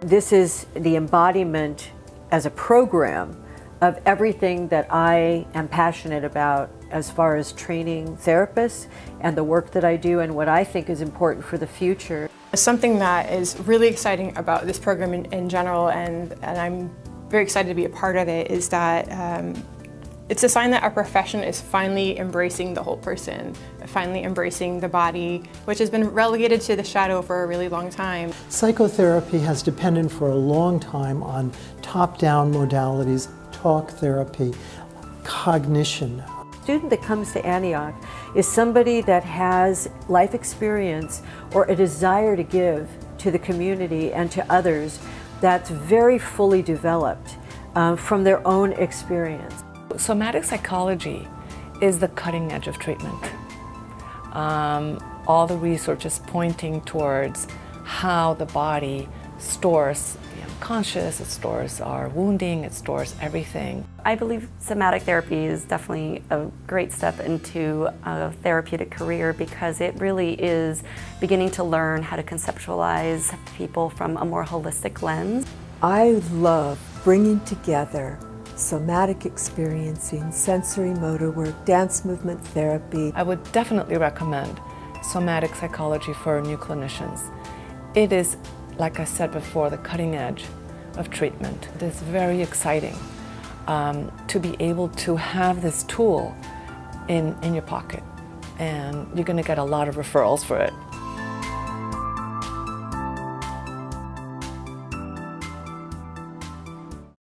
This is the embodiment as a program of everything that I am passionate about as far as training therapists and the work that I do and what I think is important for the future. Something that is really exciting about this program in, in general and, and I'm very excited to be a part of it is that um, it's a sign that our profession is finally embracing the whole person, finally embracing the body, which has been relegated to the shadow for a really long time. Psychotherapy has depended for a long time on top-down modalities, talk therapy, cognition. A student that comes to Antioch is somebody that has life experience or a desire to give to the community and to others that's very fully developed uh, from their own experience. Somatic psychology is the cutting edge of treatment. Um, all the research is pointing towards how the body stores the unconscious, it stores our wounding, it stores everything. I believe somatic therapy is definitely a great step into a therapeutic career because it really is beginning to learn how to conceptualize people from a more holistic lens. I love bringing together somatic experiencing, sensory motor work, dance movement therapy. I would definitely recommend somatic psychology for new clinicians. It is, like I said before, the cutting edge of treatment. It is very exciting um, to be able to have this tool in, in your pocket and you're going to get a lot of referrals for it.